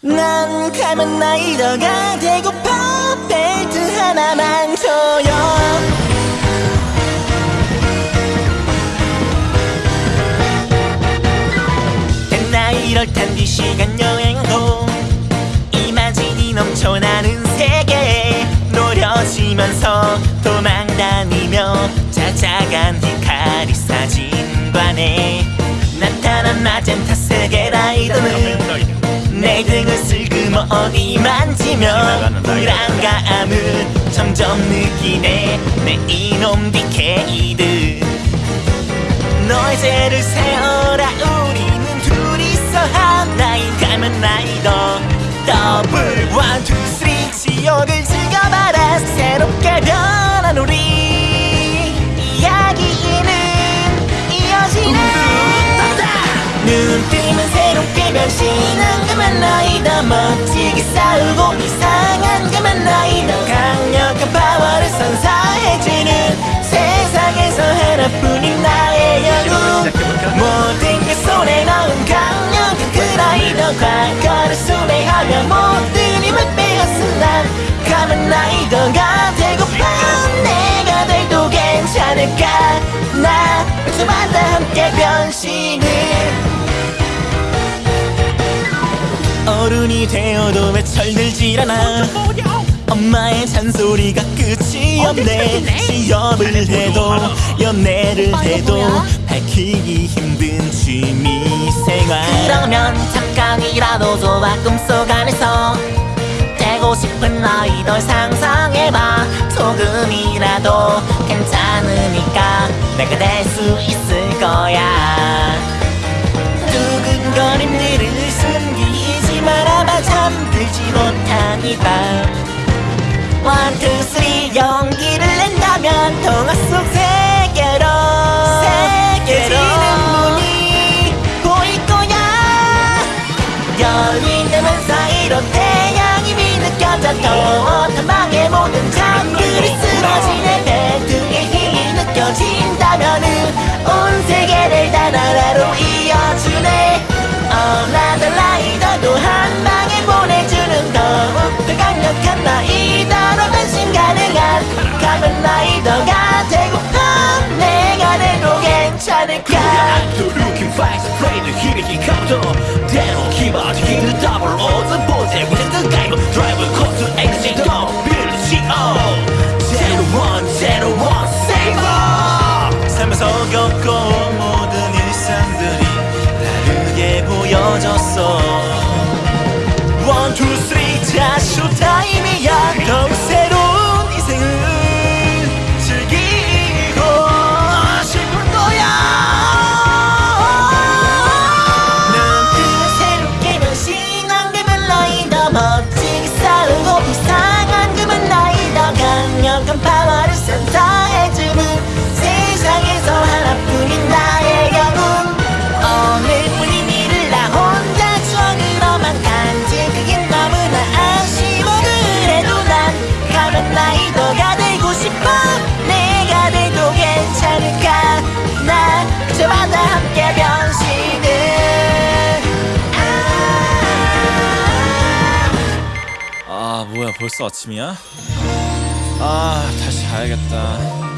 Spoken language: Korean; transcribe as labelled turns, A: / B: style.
A: 난 가면 라이더가 되고파. 벨트 하나만 줘요. 나 이럴 텐디 시간 여행도 이마진이 넘쳐나는 세계. 노려지면서 도망다니며 찾아간 히카리 사진관에 나타난 마젠타 세계 라이더는 내 등 어디 만지며 불안감을 점점 느끼네. 내 이놈 디케이드. 너의 죄를 세어라. 우리는 둘이서 하나인 가면 라이더 더블 one, two, 변신한 가면 라이더 멋지게 싸우고 이상한 가면 라이더 강력한 파워를 선사해주는 세상에서 하나뿐인 나의 영웅 모든 게 손에 넣은 강력한 그 라이더 과거를 수레하며 모든 힘을 빼앗은 난 가면 라이더가 되고파 내가 돼도 괜찮을까? 나 저마다 함께 변신을 어른이 되어도 왜 철들질 않아 엄마의 잔소리가 끝이 없네. 시험을 해도 연애를 해도 밝히기 힘든 취미생활. 그러면 잠깐이라도 좋아 꿈속 안에서. 되고 싶은 아이돌 상상해봐. 조금이라도 괜찮으니까 내가 될 수 있을 거야 못한 이밤 원, 투, 쓰리 용기를 낸다면 동화 속 세계로 세계지는 문이 보일 거야. 열린다면 사이로 태양이 느껴져 더 탐방의 모든 장들이 쓰러지네
B: boys, and with the game, drive a course to exit, don't build the shit up. Zero one, zero one, save up!
A: 삶에서 겪고 모든 일상들이 다르게 보여졌어 원, 투, 쓰리, 자, 쇼타
C: 벌써 아침이야? 아 다시 자야겠다